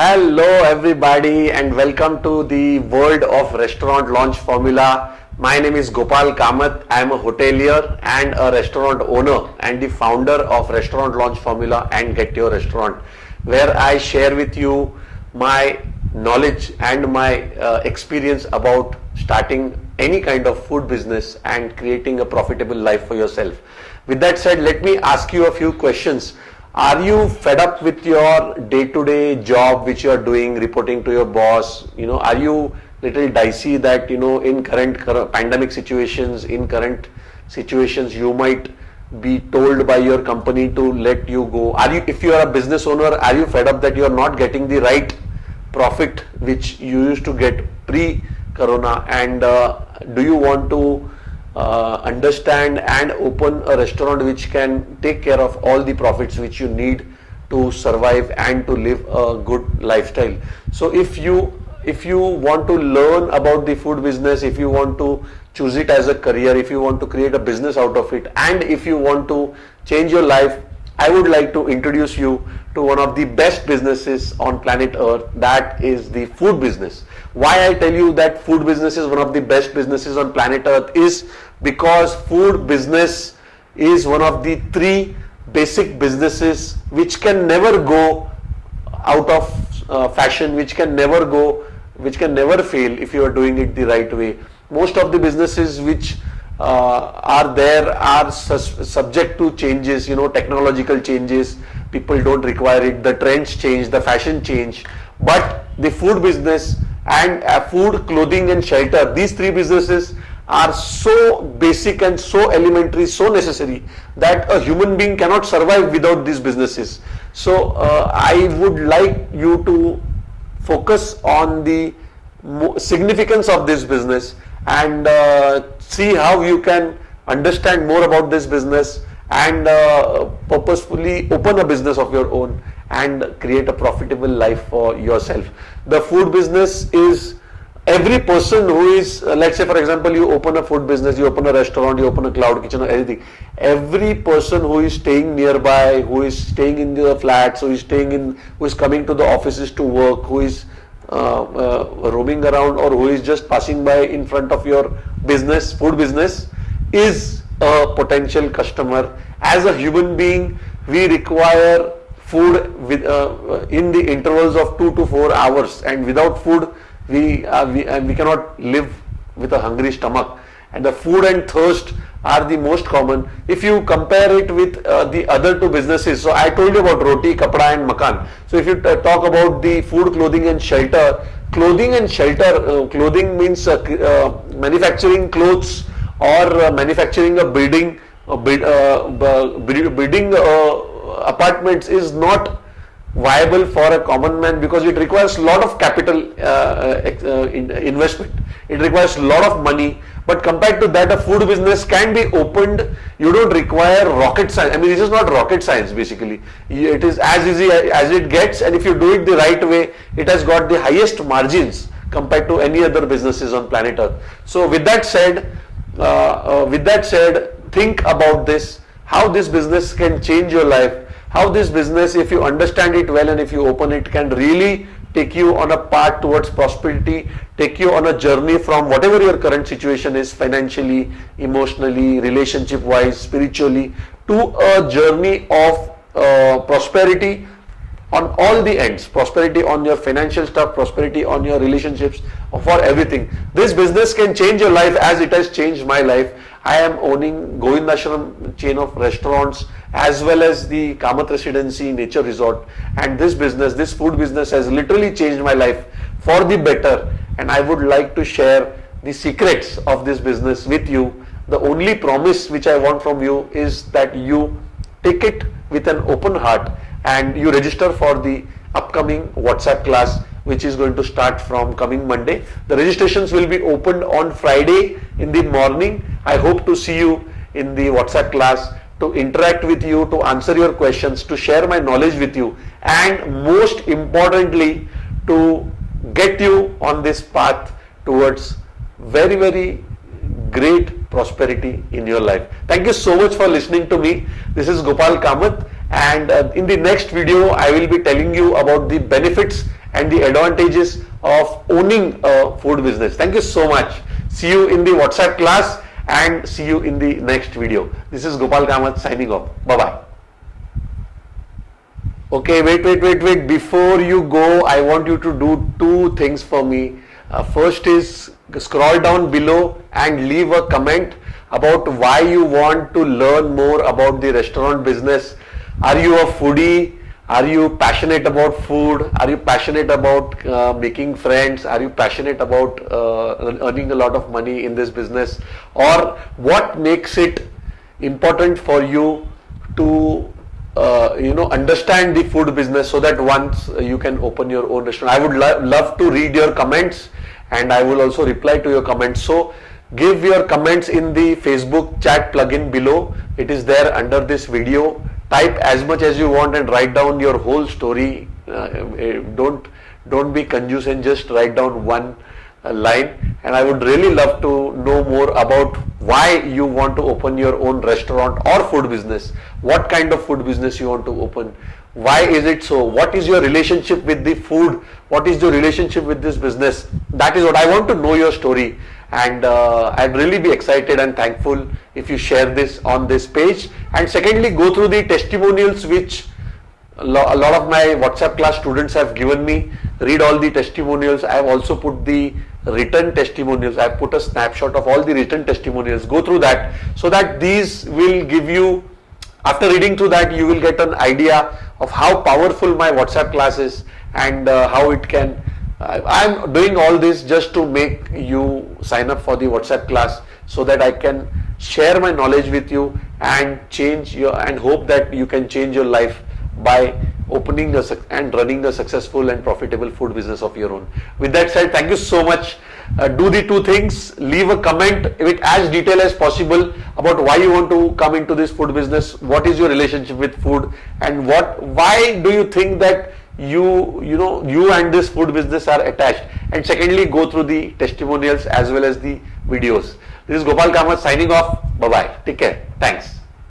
Hello everybody and welcome to the world of restaurant launch formula. My name is Gopal Kamath. I am a hotelier and a restaurant owner and the founder of Restaurant Launch Formula and Get Your Restaurant where I share with you my knowledge and my uh, experience about starting any kind of food business and creating a profitable life for yourself. With that said, let me ask you a few questions are you fed up with your day-to-day job which you are doing, reporting to your boss? You know, are you little dicey that, you know, in current, pandemic situations, in current situations, you might be told by your company to let you go? Are you, if you are a business owner, are you fed up that you are not getting the right profit which you used to get pre-corona? And uh, do you want to uh, understand and open a restaurant which can take care of all the profits which you need to survive and to live a good lifestyle. So if you if you want to learn about the food business, if you want to choose it as a career, if you want to create a business out of it, and if you want to change your life, I would like to introduce you to one of the best businesses on planet Earth, that is the food business. Why I tell you that food business is one of the best businesses on planet Earth is because food business is one of the three basic businesses which can never go out of uh, fashion, which can never go, which can never fail if you are doing it the right way. Most of the businesses which are there are subject to changes, you know, technological changes. People don't require it. The trends change, the fashion change. But the food business and uh, food, clothing and shelter, these three businesses are so basic and so elementary, so necessary that a human being cannot survive without these businesses. So uh, I would like you to focus on the significance of this business and uh, see how you can understand more about this business and uh, purposefully open a business of your own and create a profitable life for yourself. The food business is every person who is uh, let's say for example you open a food business you open a restaurant you open a cloud kitchen or anything every person who is staying nearby who is staying in the flats who is staying in who is coming to the offices to work who is roaming around or who is just passing by in front of your business food business is a potential customer. As a human being we require food with uh, uh in the intervals of 2 to 4 hours. And without food we, uh, we, uh, we cannot live with a hungry stomach and the food and thirst are the most common. If you compare it with uh, the other two businesses so i told you about roti kapda and makan. So if you talk about the food clothing and shelter clothing and shelter uh, clothing means uh, uh, manufacturing clothes or manufacturing a building build, building apartments is not viable for a common man because it requires a lot of capital uh, uh, in, investment. It requires a lot of money. But compared to that, a food business can be opened. You don't require rocket science. I mean, this is not rocket science basically. It is as easy as it gets, and if you do it the right way, it has got the highest margins compared to any other businesses on planet Earth. So, with that said, uh, uh, with that said, think about this. How this business can change your life how this business if you understand it well and if you open it can really take you on a path towards prosperity take you on a journey from whatever your current situation is financially emotionally relationship wise spiritually to a journey of uh, prosperity on all the ends. Prosperity on your financial stuff prosperity on your relationships for everything. This business can change your life as it has changed my life I am owning Govindashram chain of restaurants as well as the Kamath Residency Nature Resort and this business, this food business has literally changed my life for the better and I would like to share the secrets of this business with you. The only promise which I want from you is that you take it with an open heart and you register for the upcoming WhatsApp class which is going to start from coming Monday. The registrations will be opened on Friday in the morning. I hope to see you in the WhatsApp class to interact with you, to answer your questions, to share my knowledge with you and most importantly to get you on this path towards very very great prosperity in your life. Thank you so much for listening to me. This is Gopal Kamath and uh, in the next video I will be telling you about the benefits and the advantages of owning a food business. Thank you so much. See you in the WhatsApp class and see you in the next video. This is Gopal Kamath signing off. Bye-bye. Okay, wait, wait, wait, wait. Before you go, I want you to do two things for me. Uh, first is scroll down below and leave a comment about why you want to learn more about the restaurant business. Are you a foodie? Are you passionate about food? Are you passionate about uh, making friends? Are you passionate about uh, earning a lot of money in this business? Or what makes it important for you to uh, you know understand the food business so that once you can open your own restaurant? I would lo love to read your comments and I will also reply to your comments. So give your comments in the Facebook chat plugin below. It is there under this video type as much as you want and write down your whole story. Uh, eh, don't don't be conjuice and just write down one uh, line. And I would really love to know more about why you want to open your own restaurant or food business. What kind of food business you want to open why is it so? What is your relationship with the food? What is your relationship with this business? That is what I want to know your story. And uh, I'd really be excited and thankful if you share this on this page. And secondly go through the testimonials which a lot of my WhatsApp class students have given me. Read all the testimonials. I have also put the written testimonials. I have put a snapshot of all the written testimonials. Go through that so that these will give you after reading through that you will get an idea of how powerful my WhatsApp class is and uh, how it can I'm doing all this just to make you sign up for the WhatsApp class so that I can share my knowledge with you and change your and hope that you can change your life by opening a, and running a successful and profitable food business of your own. With that said, thank you so much. Uh, do the two things, leave a comment with as detail as possible about why you want to come into this food business, what is your relationship with food? And what, why do you think that you you know you and this food business are attached? And secondly go through the testimonials as well as the videos. This is gopal kamath signing off. Bye bye take care. Thanks